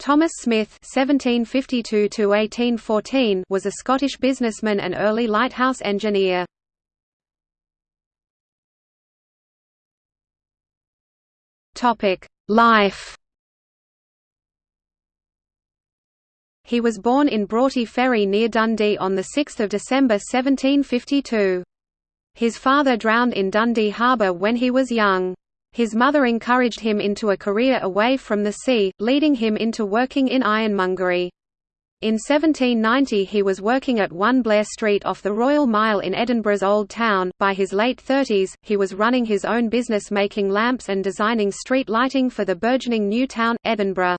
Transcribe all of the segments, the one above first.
Thomas Smith (1752–1814) was a Scottish businessman and early lighthouse engineer. Topic: Life. He was born in Broughty Ferry near Dundee on 6 December 1752. His father drowned in Dundee Harbour when he was young. His mother encouraged him into a career away from the sea, leading him into working in ironmongery. In 1790 he was working at 1 Blair Street off the Royal Mile in Edinburgh's Old Town. By his late 30s, he was running his own business making lamps and designing street lighting for the burgeoning new town, Edinburgh.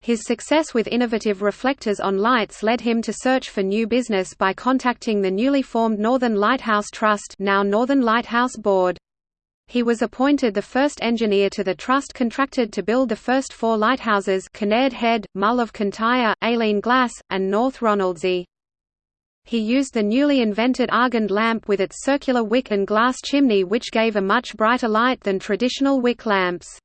His success with innovative reflectors on lights led him to search for new business by contacting the newly formed Northern Lighthouse Trust now Northern Lighthouse Board. He was appointed the first engineer to the trust contracted to build the first four lighthouses Kinnaird Head, Mull of Kintyre, Eilean Glas, and North Ronaldsay. He used the newly invented Argand lamp with its circular wick and glass chimney which gave a much brighter light than traditional wick lamps.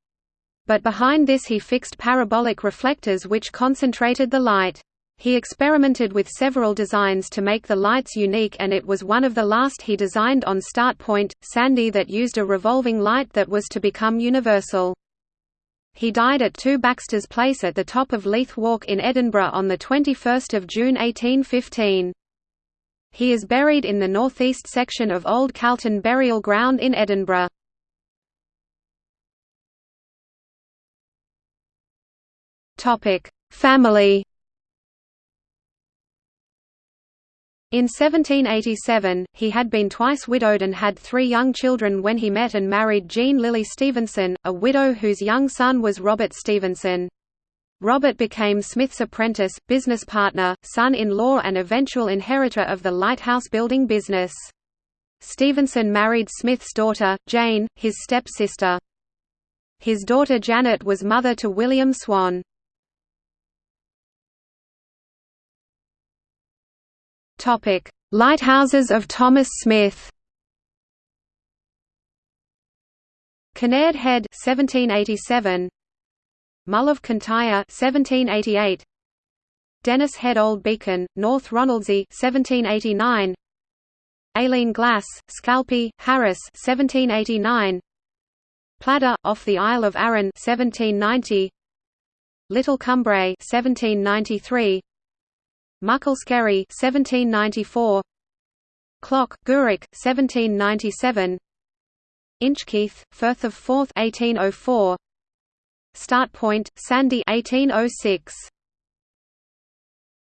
But behind this he fixed parabolic reflectors which concentrated the light. He experimented with several designs to make the lights unique and it was one of the last he designed on Start Point, Sanday that used a revolving light that was to become universal. He died at 2 Baxter's Place at the top of Leith Walk in Edinburgh on 21 June 1815. He is buried in the northeast section of Old Calton Burial Ground in Edinburgh. Family In 1787, he had been twice widowed and had three young children when he met and married Jean Lillie Stevenson, a widow whose young son was Robert Stevenson. Robert became Smith's apprentice, business partner, son-in-law and eventual inheritor of the lighthouse building business. Stevenson married Smith's daughter, Jane, his step-sister. His daughter Janet was mother to William Swan. Topic: Lighthouses of Thomas Smith. Kinnaird Head 1787 Mull of Kintyre 1788 Dennis Head Old Beacon North Ronaldsay 1789 Eilean Glas Scalpay Harris 1789 Pladda off the Isle of Arran 1790 Little Cumbrae 1793 Muckle 1794 Cloch, Gourock, 1797 Inchkeith, Firth of Forth 1804 Start Point, Sanday 1806